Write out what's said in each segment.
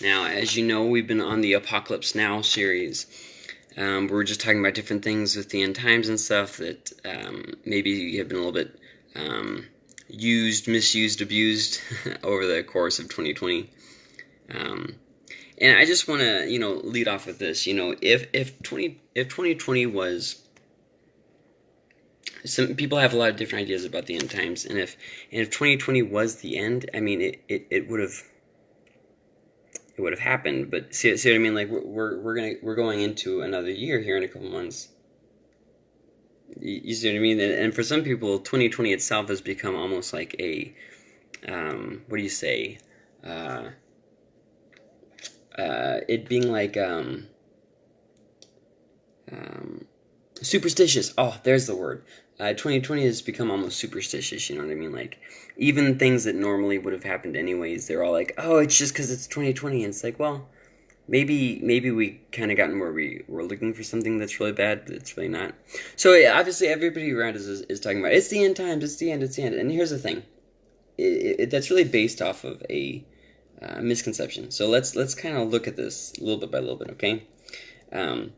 Now, as you know, we've been on the Apocalypse Now series. Um, we're just talking about different things with the end times and stuff that um, maybe have been a little bit um, used, misused, abused over the course of 2020. Um, and I just want to, you know, lead off with this. You know, if if 20 if 2020 was some people have a lot of different ideas about the end times, and if and if 2020 was the end, I mean, it, it, it would have it would have happened. But see, see what I mean? Like we're, we're gonna we're going into another year here in a couple months. You, you see what I mean? And, and, for some people, 2020 itself has become almost like a um, what do you say? Uh, uh, it being like um, um, superstitious. Oh, there's the word. Uh, 2020 has become almost superstitious. You know what I mean? Like even things that normally would have happened anyways, they're all like, "Oh, it's just because it's 2020." And it's like, well, maybe maybe we kind of gotten where we were looking for something that's really bad, but it's really not. So yeah, obviously, everybody around us is, is, talking about it's the end times, it's the end, it's the end. And here's the thing, it, it, that's really based off of a uh, misconception. So let's let's kind of look at this a little bit by little bit, okay? Um,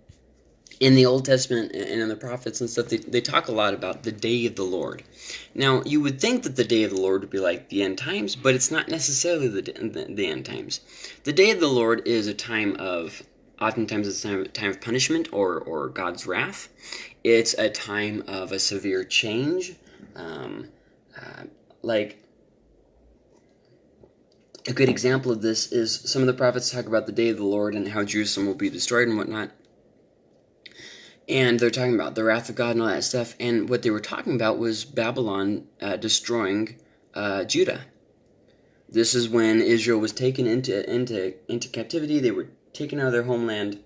in the Old Testament and in the prophets and stuff, they, they talk a lot about the day of the Lord. Now, you would think that the day of the Lord would be like the end times, but it's not necessarily the, the, the end times. The day of the Lord is a time of, oftentimes it's a time, time of punishment or, or God's wrath. It's a time of a severe change. Um, uh, like, a good example of this is some of the prophets talk about the day of the Lord and how Jerusalem will be destroyed and whatnot and they're talking about the wrath of God and all that stuff. And what they were talking about was Babylon uh, destroying uh, Judah. This is when Israel was taken into into into captivity. They were taken out of their homeland.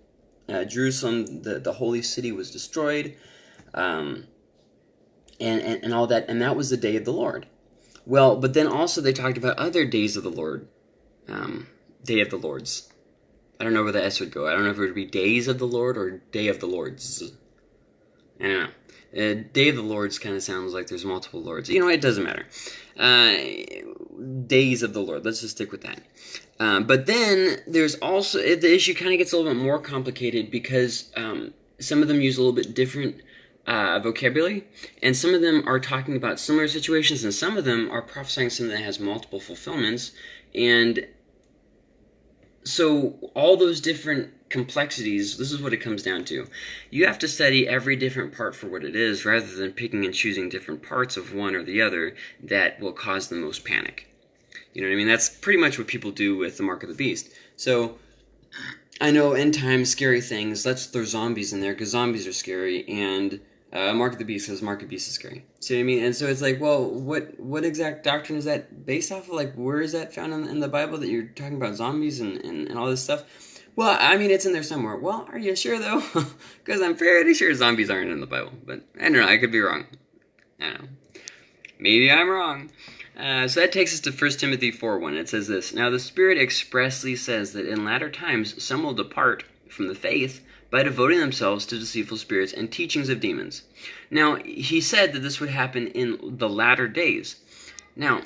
Uh, Jerusalem, the the holy city, was destroyed, um, and, and and all that. And that was the day of the Lord. Well, but then also they talked about other days of the Lord, um, day of the Lords. I don't know where the S would go. I don't know if it would be Days of the Lord or Day of the Lords. I don't know. Uh, Day of the Lords kind of sounds like there's multiple lords. You know, it doesn't matter. Uh, days of the Lord. Let's just stick with that. Um, but then there's also the issue kind of gets a little bit more complicated because um, some of them use a little bit different uh, vocabulary, and some of them are talking about similar situations, and some of them are prophesying something that has multiple fulfillments. And so all those different complexities this is what it comes down to. You have to study every different part for what it is rather than picking and choosing different parts of one or the other that will cause the most panic. You know what i mean? That's pretty much what people do with the mark of the beast. So i know end times, scary things let's throw zombies in there because zombies are scary and uh, Mark of the Beast says Mark of the Beast is scary. See what I mean? And so it's like, well, what what exact doctrine is that based off of? Like, where is that found in, in the Bible that you're talking about zombies and, and, and all this stuff? Well, I mean, it's in there somewhere. Well, are you sure though? Because I'm fairly sure zombies aren't in the Bible. But I don't know. I could be wrong. I don't know. Maybe I'm wrong. Uh, so that takes us to 1 Timothy 4 1. It says this Now the Spirit expressly says that in latter times some will depart from the faith by devoting themselves to deceitful spirits and teachings of demons. Now, he said that this would happen in the latter days. Now,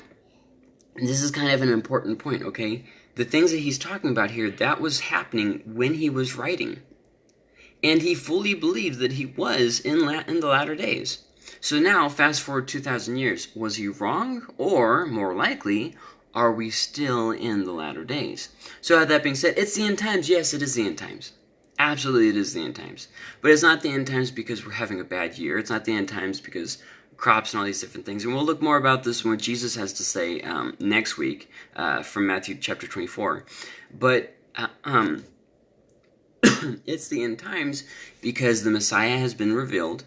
this is kind of an important point, okay? The things that he's talking about here, that was happening when he was writing. And he fully believed that he was in, la- in the latter days. So now, fast forward 2,000 years. Was he wrong? Or, more likely, are we still in the latter days? So, that being said, it's the end times. Yes, it is the end times. Absolutely, it is the end times. But it's not the end times because we're having a bad year. It's not the end times because crops and all these different things. And we'll look more about this when Jesus has to say um, next week uh, from Matthew chapter 24. But uh, um, it's the end times because the Messiah has been revealed,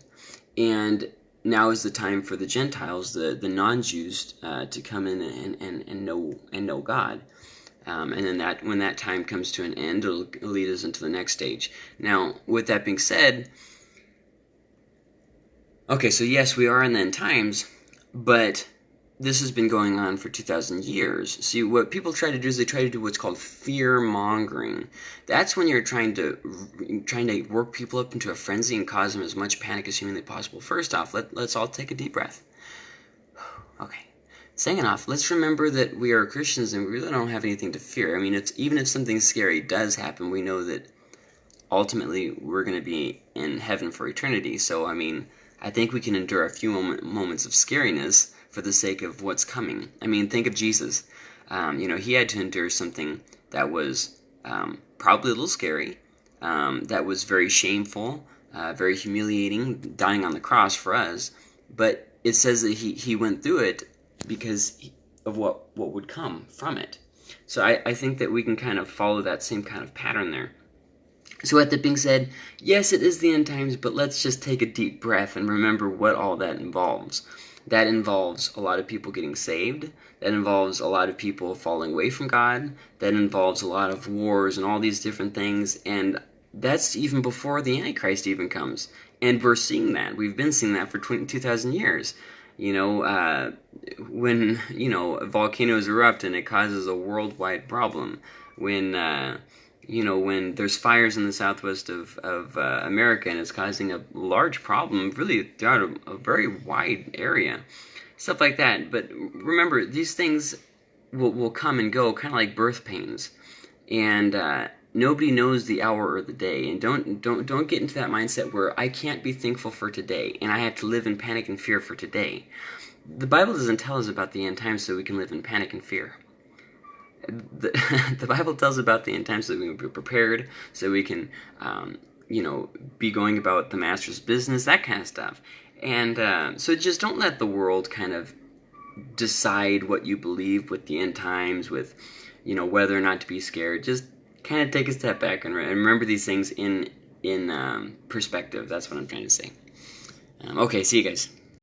and now is the time for the Gentiles, the, the non Jews, uh, to come in and, and, and know and know God. Um, and then that when that time comes to an end, it'll lead us into the next stage. Now, with that being said, okay, so yes, we are in the end times, but this has been going on for 2,000 years. See, what people try to do is they try to do what's called fear mongering. That's when you're trying to trying to work people up into a frenzy and cause them as much panic as humanly possible. First off, let, let's all take a deep breath. Okay. Second off, let's remember that we are Christians and we really don't have anything to fear. I mean, it's even if something scary does happen, we know that ultimately we're going to be in heaven for eternity. So, I mean, I think we can endure a few moment, moments of scariness for the sake of what's coming. I mean, think of Jesus. Um, you know, he had to endure something that was um, probably a little scary, um, that was very shameful, uh, very humiliating, dying on the cross for us. But it says that he, he went through it because of what, what would come from it. So I, I think that we can kind of follow that same kind of pattern there. So with that being said, yes, it is the end times, but let's just take a deep breath and remember what all that involves. That involves a lot of people getting saved. That involves a lot of people falling away from God. That involves a lot of wars and all these different things. And that's even before the Antichrist even comes. And we're seeing that. We've been seeing that for 2,000 years. You know, uh, when, you know, volcanoes erupt and it causes a worldwide problem. When, uh, you know, when there's fires in the southwest of, of uh, America and it's causing a large problem, really throughout a, a, very wide area, stuff like that. But remember, these things will, will come and go, kind of like birth pains, and uh, nobody knows the hour or the day. And don't don't don't get into that mindset where I can't be thankful for today, and I have to live in panic and fear for today. The Bible doesn't tell us about the end times so we can live in panic and fear the, the Bible tells about the end times so we can be prepared, so we can, um, you know, be going about the master's business, that kind of stuff. And uh, so just don't let the world kind of decide what you believe with the end times, with, you know, whether or not to be scared. Just kind of take a step back and, re- and remember these things in in um, perspective. That's what I'm trying to say. Um, okay, see you guys.